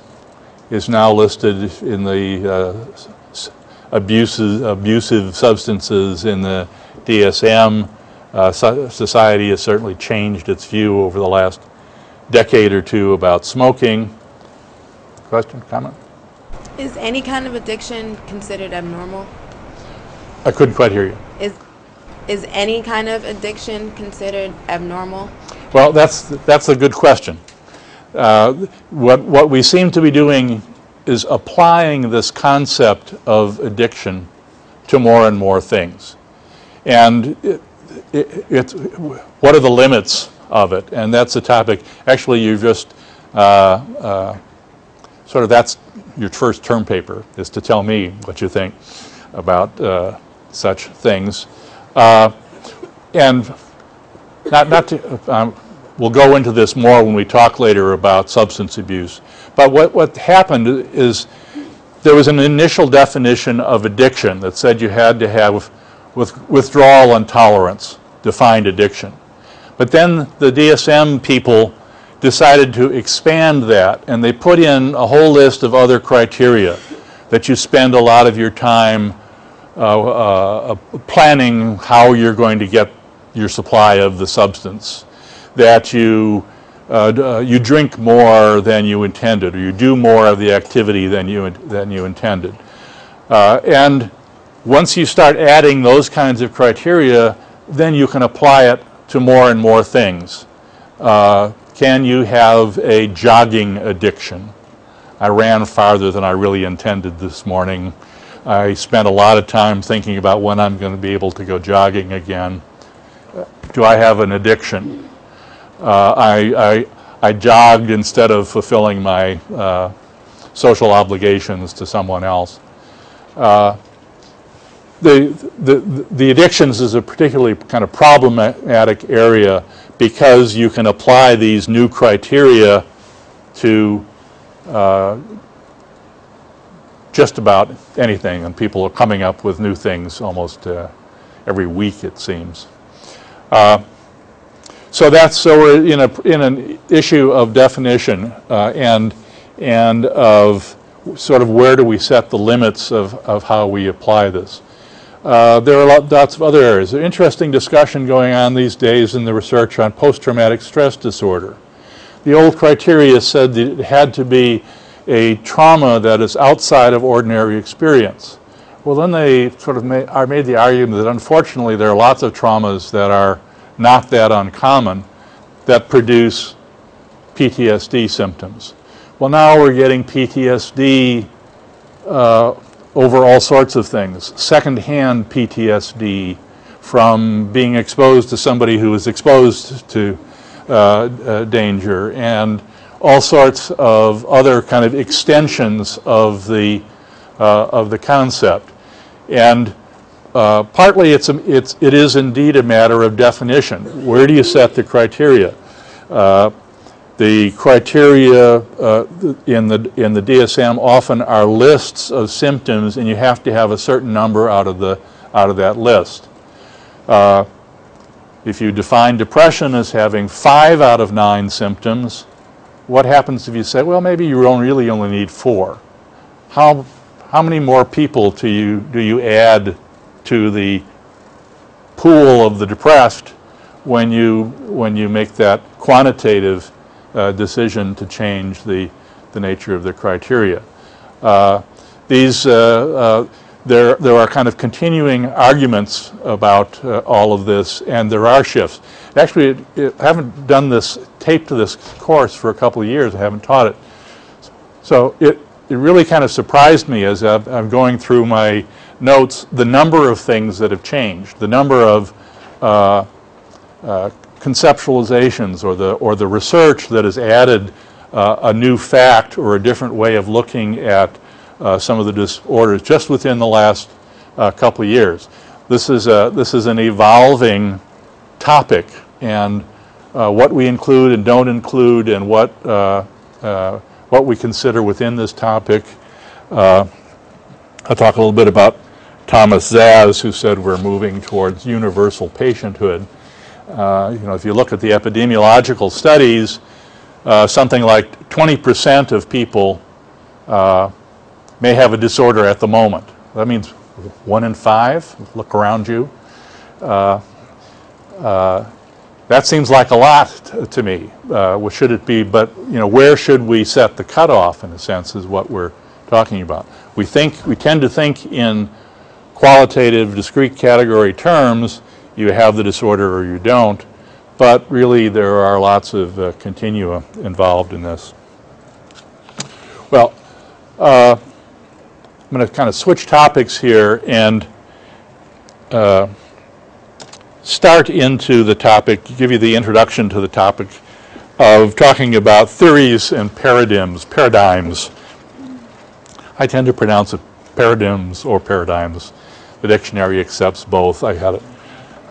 is now listed in the uh, abuses, abusive substances in the DSM. Uh, so- Society has certainly changed its view over the last decade or two about smoking. Question, comment? Is any kind of addiction considered abnormal? I couldn't quite hear you. Is is any kind of addiction considered abnormal? Well, that's, that's a good question. Uh, What, what we seem to be doing is applying this concept of addiction to more and more things. And it, it, it's, what are the limits of it? And that's a topic, actually, you just, uh, uh, sort of, that's your first term paper, is to tell me what you think about uh, such things. Uh, And not, not to, um, we'll go into this more when we talk later about substance abuse. But what, what happened is there was an initial definition of addiction that said you had to have with withdrawal and tolerance, defined addiction. But then the DSM people decided to expand that and they put in a whole list of other criteria that you spend a lot of your time uh, uh, planning how you're going to get your supply of the substance, that you, uh, uh, you drink more than you intended, or you do more of the activity than you, than you intended. Uh, And once you start adding those kinds of criteria, then you can apply it to more and more things. Uh, Can you have a jogging addiction? I ran farther than I really intended this morning. I spent a lot of time thinking about when I'm going to be able to go jogging again. Do I have an addiction? Uh, I, I, I jogged instead of fulfilling my uh, social obligations to someone else. Uh, the, the, the addictions is a particularly kind of problematic area because you can apply these new criteria to uh, just about anything, and people are coming up with new things almost uh, every week, it seems. Uh, So that's, so we're in a, in an issue of definition uh, and, and of sort of where do we set the limits of, of how we apply this. Uh, There are lots of other areas. There's interesting discussion going on these days in the research on post-traumatic stress disorder. The old criteria said that it had to be a trauma that is outside of ordinary experience. Well, then they sort of made, are made the argument that unfortunately there are lots of traumas that are not that uncommon that produce PTSD symptoms. Well, now we're getting PTSD uh, over all sorts of things. Secondhand PTSD from being exposed to somebody who was exposed to uh, uh, danger and all sorts of other kind of extensions of the, uh, of the concept. And uh, partly it's, a- it's, it is indeed a matter of definition. Where do you set the criteria? Uh, The criteria uh, in the, in the DSM often are lists of symptoms, and you have to have a certain number out of the, out of that list. Uh, If you define depression as having five out of nine symptoms, what happens if you say, well, maybe you really only need four? How, how many more people do you, do you add to the pool of the depressed when you, when you make that quantitative uh, decision to change the, the nature of the criteria. Uh, these, uh, uh, there, there are kind of continuing arguments about uh, all of this, and there are shifts. Actually, it, it, I haven't done this, taped to this course for a couple of years. I haven't taught it. So it, it really kind of surprised me as I'm going through my notes, the number of things that have changed, the number of uh, uh, conceptualizations or the, or the research that has added uh, a new fact or a different way of looking at uh, some of the disorders just within the last uh, couple of years. This is, a, this is an evolving topic and uh, what we include and don't include and what, what we consider within this topic. Uh, I'll talk a little bit about Thomas Szasz, who said we're moving towards universal patienthood. Uh, you know, if you look at the epidemiological studies, uh, something like 20% of people uh, may have a disorder at the moment. That means one in five. Look around you. Uh, uh, that seems like a lot to me. Uh, what should it be? But you know, where should we set the cutoff? In a sense, is what we're talking about. We think we tend to think in qualitative, discrete category terms. You have the disorder or you don't. But really, there are lots of uh, continua involved in this. Well, uh, I'm going to kind of switch topics here and uh, start into the topic, give you the introduction to the topic of talking about theories and paradigms, paradigms. I tend to pronounce it paradigms or paradigms. The dictionary accepts both. I had a,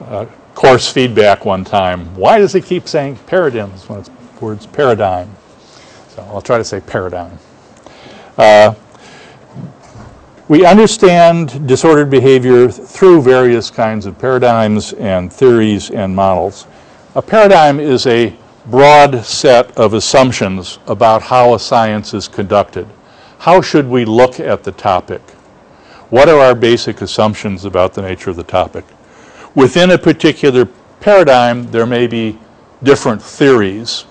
a course feedback one time. Why does it keep saying paradigms when it's words paradigm? So I'll try to say paradigm. Uh, we understand disordered behavior through various kinds of paradigms and theories and models. A paradigm is a broad set of assumptions about how a science is conducted. How should we look at the topic? What are our basic assumptions about the nature of the topic? Within a particular paradigm, there may be different theories.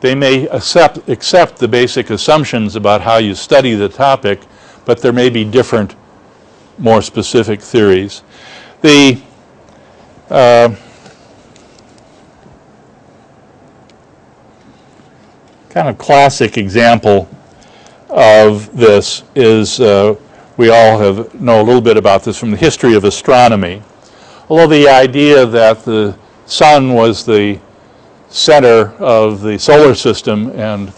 They may accept, accept the basic assumptions about how you study the topic, but there may be different, more specific theories. The uh, kind of classic example of this is, uh, we all have know a little bit about this from the history of astronomy. Although the idea that the sun was the center of the solar system and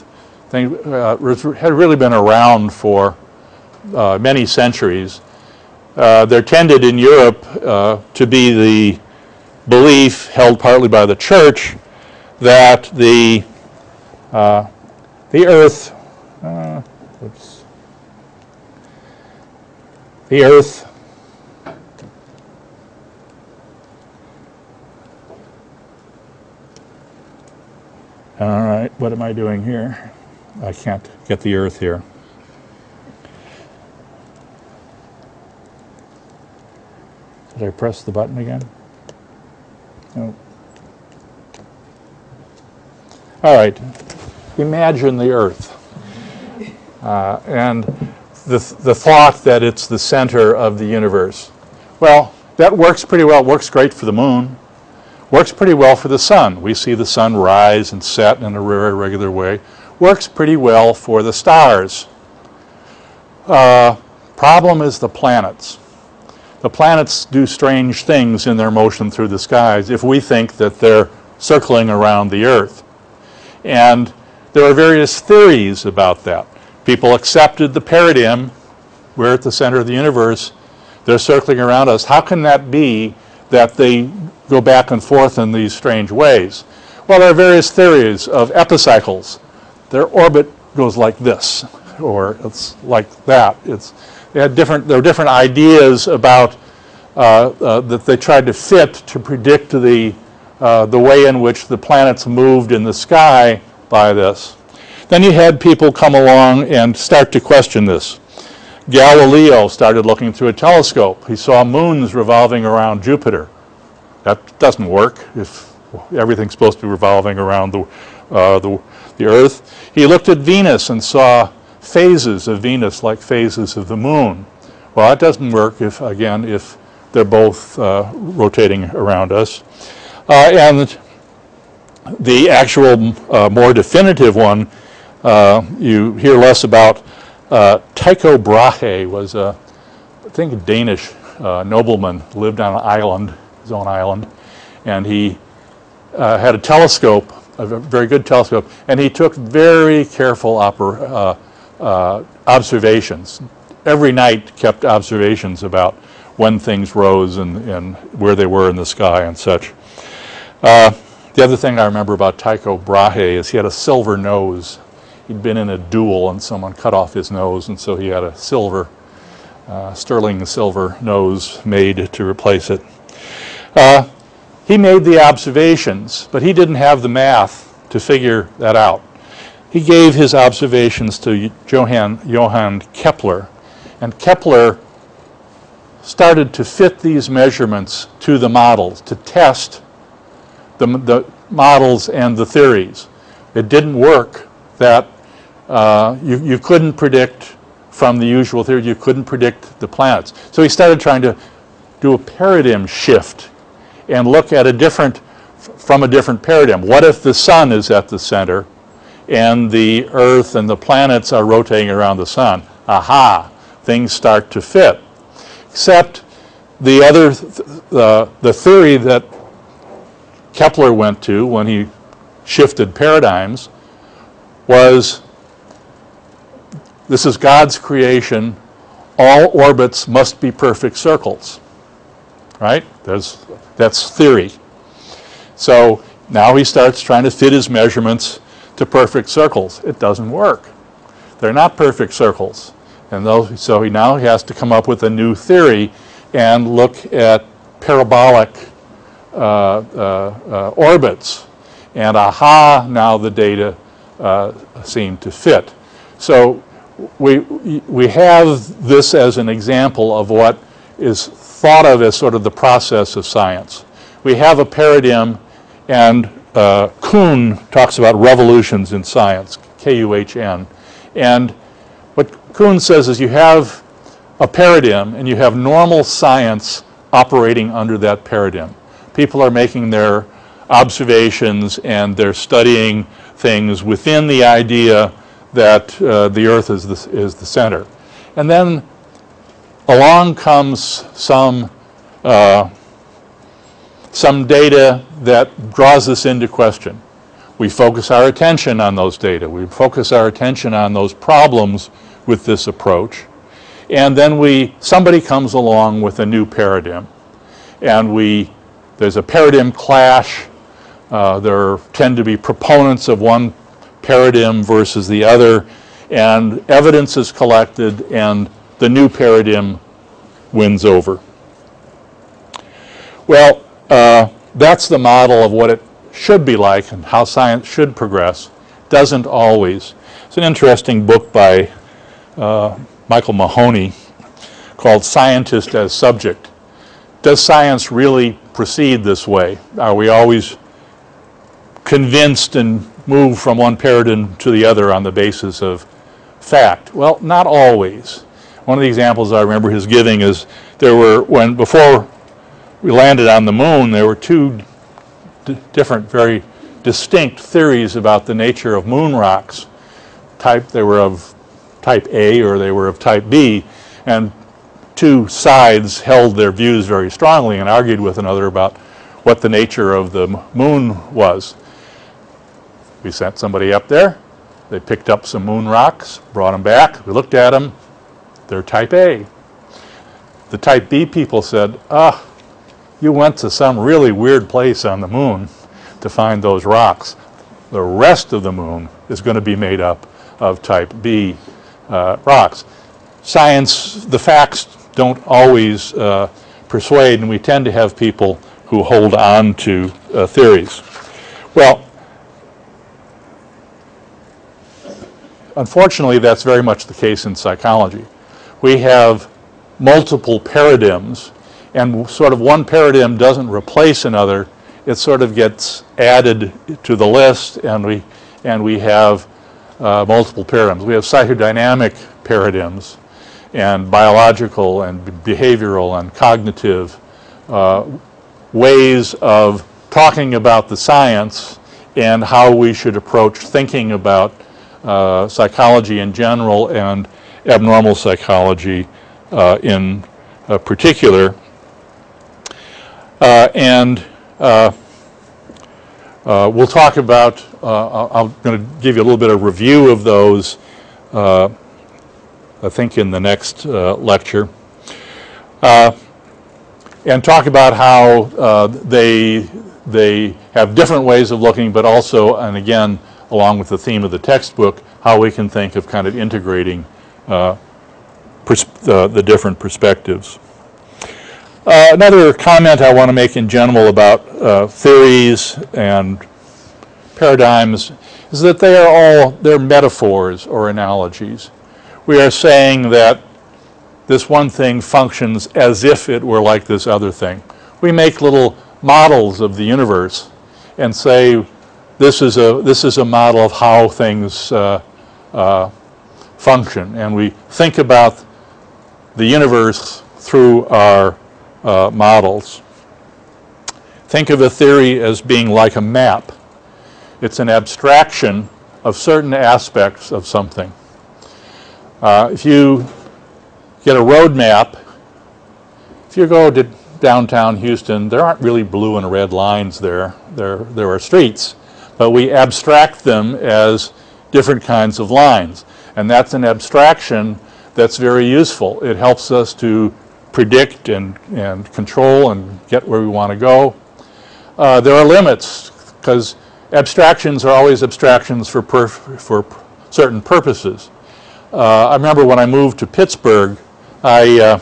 thing, uh, had really been around for uh, many centuries. Uh, there tended in Europe uh, to be the belief held partly by the church that the uh, the earth uh, oops, the earth all right what am I doing here I can't get the earth here Did I press the button again? No. All right. Imagine the Earth. Uh, and the, the thought that it's the center of the universe. Well, that works pretty well. Works great for the moon. Works pretty well for the sun. We see the sun rise and set in a very regular way. Works pretty well for the stars. Uh, problem is the planets the planets do strange things in their motion through the skies if we think that they're circling around the Earth. And there are various theories about that. People accepted the paradigm, we're at the center of the universe, they're circling around us. How can that be that they go back and forth in these strange ways? Well, there are various theories of epicycles. Their orbit goes like this, or it's like that. It's they had different, there were different ideas about uh, uh, that they tried to fit to predict the, uh, the way in which the planets moved in the sky by this. Then you had people come along and start to question this. Galileo started looking through a telescope. He saw moons revolving around Jupiter. That doesn't work if everything's supposed to be revolving around the, uh, the, the Earth. He looked at Venus and saw phases of Venus like phases of the moon. Well, that doesn't work if, again, if they're both uh, rotating around us. Uh, and the actual uh, more definitive one, uh, you hear less about. Uh, Tycho Brahe was, a, I think, a Danish uh, nobleman, lived on an island, his own island, and he had a telescope, a very good telescope, and he took very careful oper- uh, observations. Every night kept observations about when things rose and, and where they were in the sky and such. Uh, the other thing I remember about Tycho Brahe is he had a silver nose. He'd been in a duel and someone cut off his nose, and so he had a silver, uh, sterling silver nose made to replace it. Uh, he made the observations, but he didn't have the math to figure that out. He gave his observations to Johann, Johann Kepler, and Kepler started to fit these measurements to the models to test the, the models and the theories. It didn't work that uh, you, you couldn't predict from the usual theory, you couldn't predict the planets. So he started trying to do a paradigm shift and look at a different, from a different paradigm. What if the sun is at the center and the earth and the planets are rotating around the sun? Aha, things start to fit. Except the other, th- the, the theory that Kepler went to when he shifted paradigms was this is God's creation. All orbits must be perfect circles. Right? There's, that's theory. So now he starts trying to fit his measurements to perfect circles. It doesn't work. They're not perfect circles. And those, so he now he has to come up with a new theory and look at parabolic uh, uh, uh, orbits. And aha, now the data uh, seem to fit. So we, we have this as an example of what is thought of as sort of the process of science. We have a paradigm, and uh, Kuhn talks about revolutions in science, K-U-H-N. And what Kuhn says is you have a paradigm and you have normal science operating under that paradigm. People are making their observations and they're studying things within the idea that uh, the earth is the, is the center. And then along comes some, uh, some data that draws this into question. We focus our attention on those data. We focus our attention on those problems with this approach. And then we, somebody comes along with a new paradigm. And we, there's a paradigm clash. Uh, there tend to be proponents of one paradigm versus the other. And evidence is collected and the new paradigm wins over. Well, uh, that's the model of what it should be like and how science should progress. Doesn't always. It's an interesting book by uh, Michael Mahoney called Scientist as Subject. Does science really proceed this way? Are we always convinced and move from one paradigm to the other on the basis of fact? Well, not always. One of the examples I remember his giving is there were, when before we landed on the moon, there were two different, very distinct theories about the nature of moon rocks. Type, they were of type A or they were of type B, and two sides held their views very strongly and argued with another about what the nature of the moon was. We sent somebody up there. They picked up some moon rocks, brought them back. We looked at them. They're type A. The type B people said, ah, you went to some really weird place on the moon to find those rocks. The rest of the moon is going to be made up of type B uh, rocks. Science, the facts don't always uh, persuade, and we tend to have people who hold on to uh, theories. Well, unfortunately, that's very much the case in psychology. we have multiple paradigms, and sort of one paradigm doesn't replace another. It sort of gets added to the list, and we and we have uh, multiple paradigms. We have psychodynamic paradigms, and biological, and behavioral, and cognitive uh, ways of talking about the science and how we should approach thinking about uh, psychology in general and abnormal psychology uh, in uh, particular. Uh, and uh, uh, we'll talk about, I'm going to give you a little bit of review of those, I think in the next lecture. and talk about how they, they have different ways of looking, but also, and again, along with the theme of the textbook, how we can think of kind of integrating uh, the, the different perspectives. Uh, another comment I want to make in general about uh, theories and paradigms is that they are all, they're metaphors or analogies. We are saying that this one thing functions as if it were like this other thing. We make little models of the universe and say this is a, this is a model of how things uh, uh, function. And we think about the universe through our uh, models. Think of a theory as being like a map. It's an abstraction of certain aspects of something. Uh, if you get a road map, if you go to downtown Houston, there aren't really blue and red lines there. There, there are streets, but we abstract them as different kinds of lines. And that's an abstraction that's very useful. It helps us to predict and, and control and get where we want to go. Uh, there are limits because abstractions are always abstractions for, for certain purposes. Uh, I remember when I moved to Pittsburgh, I uh,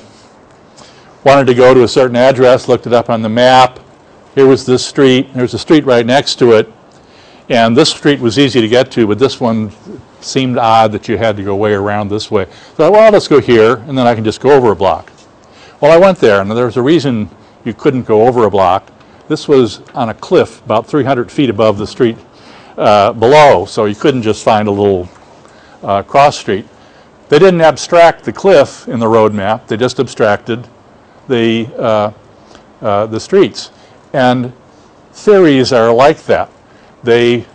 wanted to go to a certain address, looked it up on the map. Here was this street. There's a street right next to it. And this street was easy to get to, but this one seemed odd that you had to go way around this way. So well, let's go here, and then I can just go over a block. Well, I went there, and there was a reason you couldn't go over a block. This was on a cliff about 300 feet above the street uh, below, so you couldn't just find a little uh, cross street. They didn't abstract the cliff in the road map. They just abstracted the, uh, uh the streets. And theories are like that. They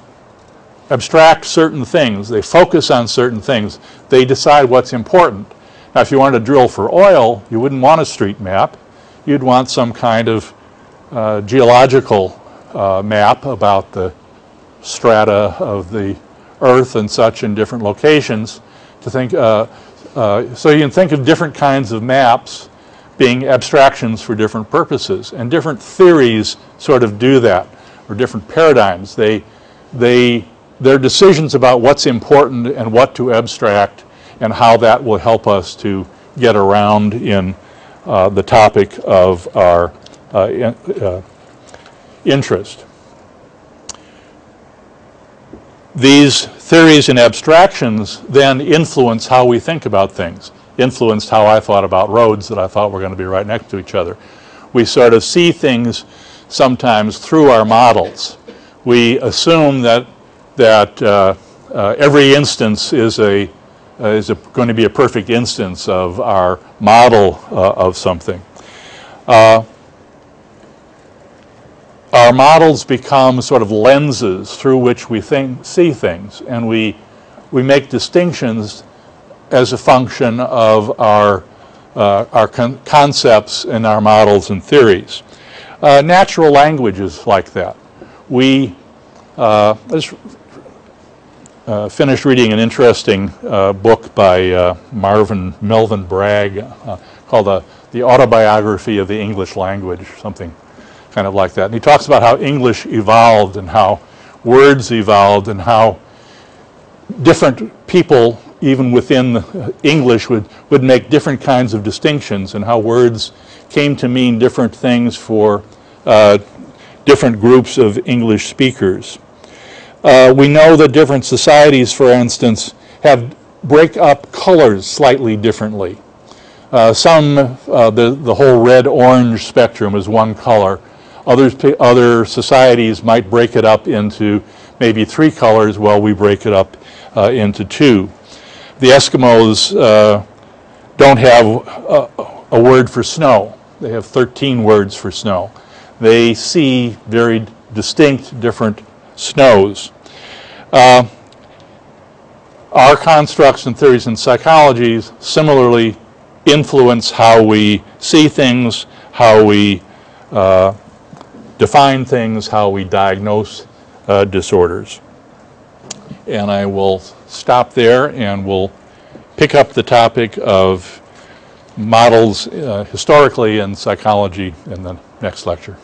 abstract certain things. They focus on certain things. They decide what's important. Now, if you wanted to drill for oil, you wouldn't want a street map. You'd want some kind of uh, geological uh, map about the strata of the earth and such in different locations to think, uh, uh so you can think of different kinds of maps being abstractions for different purposes. And different theories sort of do that, or different paradigms. They, they their decisions about what's important and what to abstract and how that will help us to get around in uh, the topic of our uh, in, uh, interest. These theories and abstractions then influence how we think about things, influenced how I thought about roads that I thought were going to be right next to each other. We sort of see things sometimes through our models. We assume that that uh, uh, every instance is a uh, is a, going to be a perfect instance of our model of something. our models become sort of lenses through which we think, see things, and we we make distinctions as a function of our uh, our con concepts and our models and theories. Uh, natural language is like that. We uh, uh, finished reading an interesting uh, book by uh, Marvin Melvyn Bragg uh, called uh, The Autobiography of the English Language, something kind of like that. And he talks about how English evolved and how words evolved and how different people, even within English, would, would make different kinds of distinctions and how words came to mean different things for uh, different groups of English speakers. Uh, we know that different societies, for instance, have break up colors slightly differently. Uh, some, uh, the, the whole red-orange spectrum is one color. Others, other societies might break it up into maybe three colors, while we break it up uh, into two. The Eskimos uh, don't have a, a word for snow. They have 13 words for snow. They see very distinct different snows. Uh, our constructs and theories and psychologies similarly influence how we see things, how we uh, define things, how we diagnose uh, disorders. And I will stop there and we'll pick up the topic of models uh, historically in psychology in the next lecture.